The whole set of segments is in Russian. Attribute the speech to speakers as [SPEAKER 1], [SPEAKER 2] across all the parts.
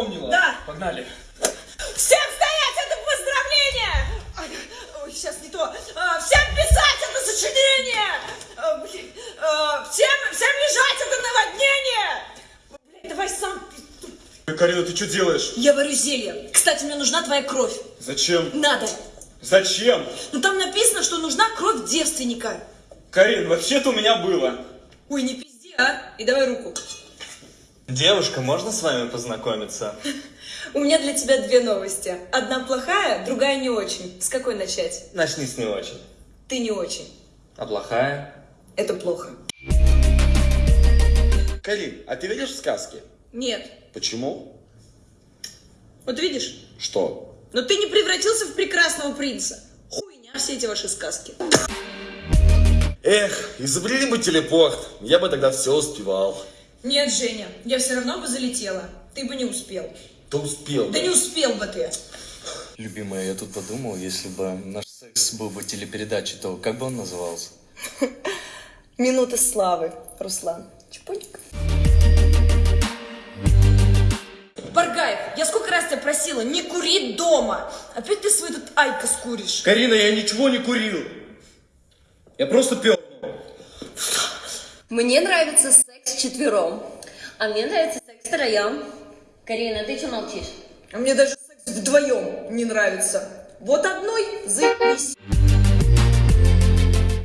[SPEAKER 1] запомнила?
[SPEAKER 2] Да.
[SPEAKER 1] Погнали.
[SPEAKER 2] Всем стоять, это поздравление! Ай, Ой, сейчас не то. А, Всем писать, это сочинение! А, блин, а, Всем, всем лежать, это наводнение! Блядь, давай сам.
[SPEAKER 3] Карина, ты что делаешь?
[SPEAKER 2] Я варю зелье. Кстати, мне нужна твоя кровь.
[SPEAKER 3] Зачем?
[SPEAKER 2] Надо.
[SPEAKER 3] Зачем?
[SPEAKER 2] Ну там написано, что нужна кровь девственника.
[SPEAKER 3] Карин, вообще-то у меня было.
[SPEAKER 2] Ой, не пизди, а? И давай руку.
[SPEAKER 4] Девушка, можно с вами познакомиться?
[SPEAKER 2] У меня для тебя две новости. Одна плохая, другая не очень. С какой начать?
[SPEAKER 4] Начни с не очень.
[SPEAKER 2] Ты не очень.
[SPEAKER 4] А плохая?
[SPEAKER 2] Это плохо.
[SPEAKER 3] Карин, а ты веришь в сказки?
[SPEAKER 2] Нет.
[SPEAKER 3] Почему?
[SPEAKER 2] Вот видишь?
[SPEAKER 3] Что?
[SPEAKER 2] Но ты не превратился в прекрасного принца. Хуйня все эти ваши сказки.
[SPEAKER 3] Эх, изобрели бы телепорт, я бы тогда все успевал.
[SPEAKER 2] Нет, Женя, я все равно бы залетела. Ты бы не успел.
[SPEAKER 3] Ты успел.
[SPEAKER 2] Да не успел бы ты.
[SPEAKER 4] Любимая, я тут подумал, если бы наш секс был бы телепередачей, то как бы он назывался?
[SPEAKER 2] Минута славы, Руслан. Чпоник. Баргаев, я сколько раз тебя просила, не кури дома. Опять ты свой тут айкос куришь.
[SPEAKER 3] Карина, я ничего не курил. Я просто пел.
[SPEAKER 5] Мне нравится секс четвером, а мне нравится секс втроем. Карина, ты что молчишь?
[SPEAKER 2] А мне даже секс вдвоем не нравится. Вот одной заебись.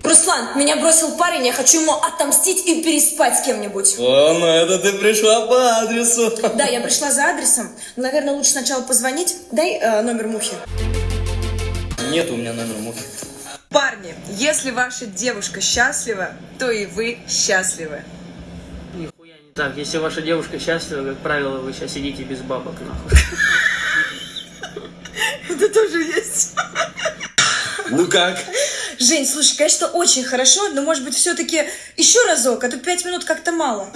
[SPEAKER 2] Руслан, меня бросил парень, я хочу ему отомстить и переспать с кем-нибудь.
[SPEAKER 4] О, ну это ты пришла по адресу.
[SPEAKER 2] Да, я пришла за адресом. Наверное, лучше сначала позвонить. Дай э, номер мухи.
[SPEAKER 4] Нет у меня номера мухи.
[SPEAKER 2] Парни, если ваша девушка счастлива, то и вы счастливы.
[SPEAKER 6] Нихуя не так. Если ваша девушка счастлива, как правило, вы сейчас сидите без бабок, нахуй.
[SPEAKER 2] Это тоже есть.
[SPEAKER 3] Ну как?
[SPEAKER 2] Жень, слушай, конечно, очень хорошо, но может быть все-таки еще разок, а то пять минут как-то мало.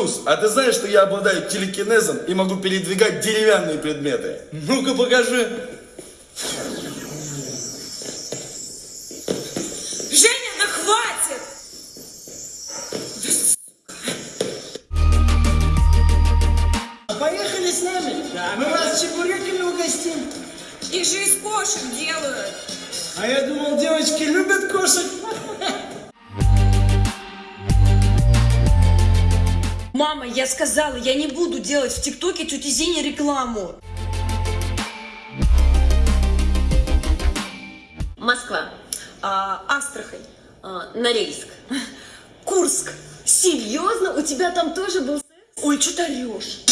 [SPEAKER 3] Туз, а ты знаешь, что я обладаю телекинезом и могу передвигать деревянные предметы?
[SPEAKER 4] Ну-ка покажи.
[SPEAKER 2] Женя, да хватит!
[SPEAKER 7] Поехали с нами. Мы вас чебуреками угостим.
[SPEAKER 2] Их же из кошек делают.
[SPEAKER 7] А я думал, девочки любят кошек.
[SPEAKER 2] Мама, я сказала, я не буду делать в ТикТоке тете Зине рекламу.
[SPEAKER 5] Москва,
[SPEAKER 2] А, Астрахань,
[SPEAKER 5] а, Норильск.
[SPEAKER 2] Курск.
[SPEAKER 5] Серьезно? У тебя там тоже был секс?
[SPEAKER 2] Ой, что ты орешь?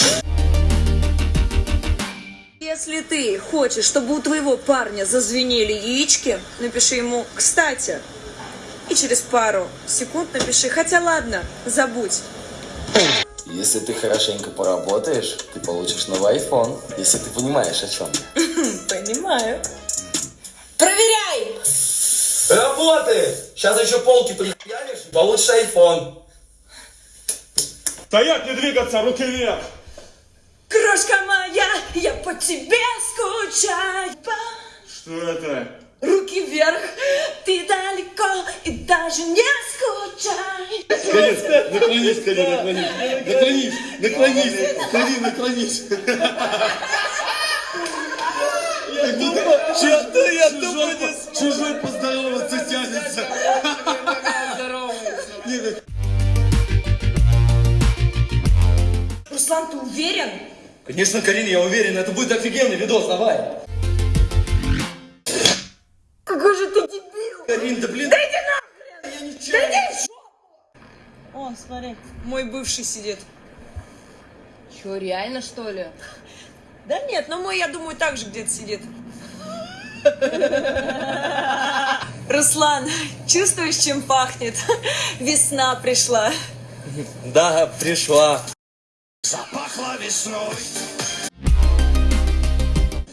[SPEAKER 2] Если ты хочешь, чтобы у твоего парня зазвенели яички, напиши ему «кстати». И через пару секунд напиши «хотя ладно, забудь».
[SPEAKER 8] Если ты хорошенько поработаешь, ты получишь новый iPhone, если ты понимаешь, о чем.
[SPEAKER 2] Понимаю. Проверяй!
[SPEAKER 3] Работает! Сейчас еще полки прихуяришь, получишь айфон.
[SPEAKER 1] Стоять, не двигаться, руки вверх.
[SPEAKER 2] Крошка моя, я по тебе скучаю.
[SPEAKER 1] Что это?
[SPEAKER 2] Руки вверх, ты далеко и даже не скучай.
[SPEAKER 1] Карин, наклонись, Карин, наклонись. Наклонись, наклонись. Карин, наклонись. Я что я не Чужой поздороваться тянется.
[SPEAKER 2] Руслан, ты уверен?
[SPEAKER 4] Конечно, Карин, я уверен, это будет офигенный видос, давай.
[SPEAKER 2] О, смотри, мой бывший сидит.
[SPEAKER 5] Че, реально что ли?
[SPEAKER 2] Да нет, но мой, я думаю, так же где-то сидит. Руслан, чувствуешь, чем пахнет? Весна пришла.
[SPEAKER 4] Да, пришла.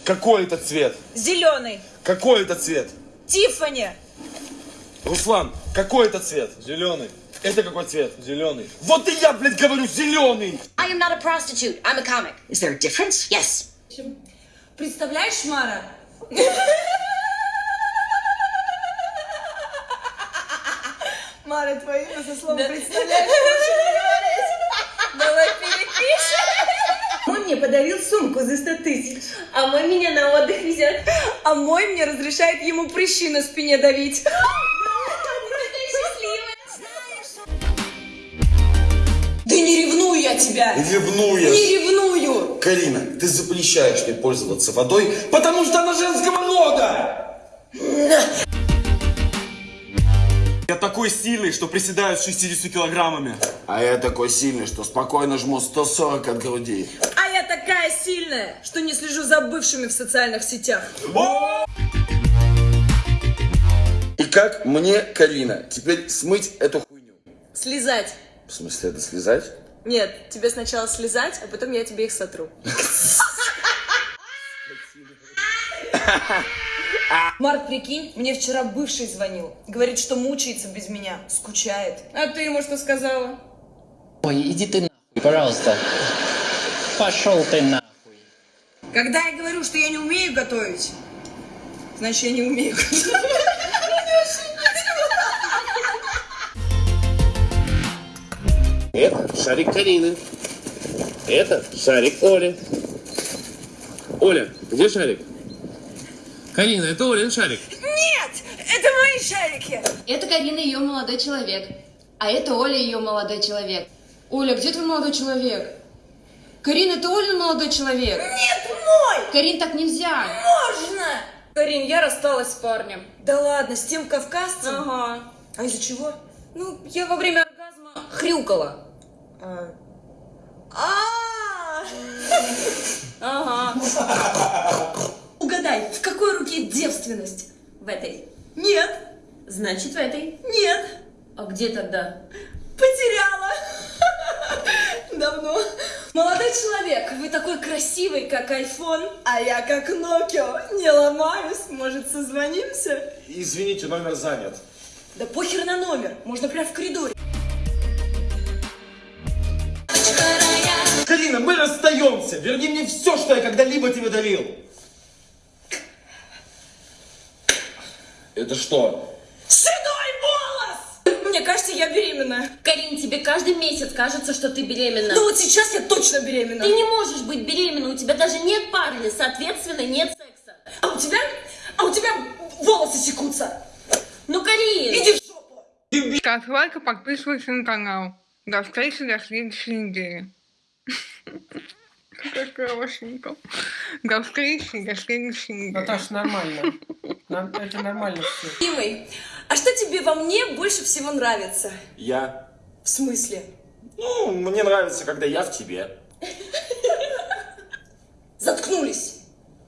[SPEAKER 3] Какой это цвет?
[SPEAKER 2] Зеленый.
[SPEAKER 3] Какой это цвет?
[SPEAKER 2] Тиффани.
[SPEAKER 3] Руслан, какой это цвет?
[SPEAKER 4] Зеленый.
[SPEAKER 3] Это какой цвет?
[SPEAKER 1] Зеленый.
[SPEAKER 3] Вот и я, блядь, говорю, зеленый!
[SPEAKER 9] I am not a prostitute. I'm a comic. Is there a difference? Yes.
[SPEAKER 2] Представляешь, Мара? Мара, твое имя со словом представляешь, лучше не говорить. Давай перепишем. Он мне подарил сумку за 100 тысяч.
[SPEAKER 5] А мой меня на отдых везет.
[SPEAKER 2] А мой мне разрешает ему прыщи на спине давить. Тебя!
[SPEAKER 3] Ревнуешь.
[SPEAKER 2] Не ревную!
[SPEAKER 3] Карина, ты запрещаешь мне пользоваться водой, потому что она женского рода!
[SPEAKER 1] Я такой сильный, что приседаю с 60 килограммами.
[SPEAKER 3] А я такой сильный, что спокойно жму 140 от груди.
[SPEAKER 2] А я такая сильная, что не слежу за бывшими в социальных сетях.
[SPEAKER 3] И как мне, Карина, теперь смыть эту хуйню?
[SPEAKER 2] Слезать.
[SPEAKER 3] В смысле, это слезать?
[SPEAKER 2] Нет, тебе сначала слезать, а потом я тебе их сотру. Марк, прикинь, мне вчера бывший звонил. Говорит, что мучается без меня, скучает. А ты ему что сказала?
[SPEAKER 6] Ой, иди ты нахуй, пожалуйста. Пошел ты нахуй.
[SPEAKER 2] Когда я говорю, что я не умею готовить, значит, я не умею готовить.
[SPEAKER 10] Это шарик Карины. Это шарик Оли. Оля, где шарик? Карина, это Олин шарик.
[SPEAKER 2] Нет, это мои шарики.
[SPEAKER 11] Это Карина, ее молодой человек. А это Оля, ее молодой человек. Оля, где твой молодой человек? Карина, это Олин молодой человек.
[SPEAKER 2] Нет, мой!
[SPEAKER 11] Карин, так нельзя.
[SPEAKER 2] Можно!
[SPEAKER 11] Карин, я рассталась с парнем.
[SPEAKER 2] Да ладно, с тем кавказцем?
[SPEAKER 11] Ага.
[SPEAKER 2] А из-за чего?
[SPEAKER 11] Ну, я во время оргазма хрюкала.
[SPEAKER 2] А.
[SPEAKER 11] Ага.
[SPEAKER 2] Угадай, в какой руке девственность?
[SPEAKER 11] В этой.
[SPEAKER 2] Нет,
[SPEAKER 11] Значит, в этой.
[SPEAKER 2] нет,
[SPEAKER 11] А где тогда?
[SPEAKER 2] потеряла. Давно. Молодой человек, вы такой красивый, как айфон, а я как Nokia. Не ломаюсь, может, созвонимся?
[SPEAKER 1] Извините, номер занят.
[SPEAKER 2] Да похер на номер, можно прямо в коридоре.
[SPEAKER 1] Карина, мы расстаемся. Верни мне все, что я когда-либо тебе дарил.
[SPEAKER 3] Это что?
[SPEAKER 2] Седой волос! Мне кажется, я беременна.
[SPEAKER 5] Карин, тебе каждый месяц кажется, что ты беременна.
[SPEAKER 2] Ну вот сейчас я точно беременна.
[SPEAKER 5] Ты не можешь быть беременна, у тебя даже нет парня, соответственно, нет секса.
[SPEAKER 2] А у тебя, а у тебя волосы секутся.
[SPEAKER 5] Ну, Карин!
[SPEAKER 2] Иди в жопу.
[SPEAKER 12] Ставь лайк и подписывайся на канал. До встречи до следующей недели. Какая хорошенькая. До встречи до следующей недели.
[SPEAKER 7] Наташ, нормально. Это нормально все.
[SPEAKER 2] Любимый, а что тебе во мне больше всего нравится?
[SPEAKER 1] Я.
[SPEAKER 2] В смысле?
[SPEAKER 1] Ну, мне нравится, когда я в тебе.
[SPEAKER 2] Заткнулись.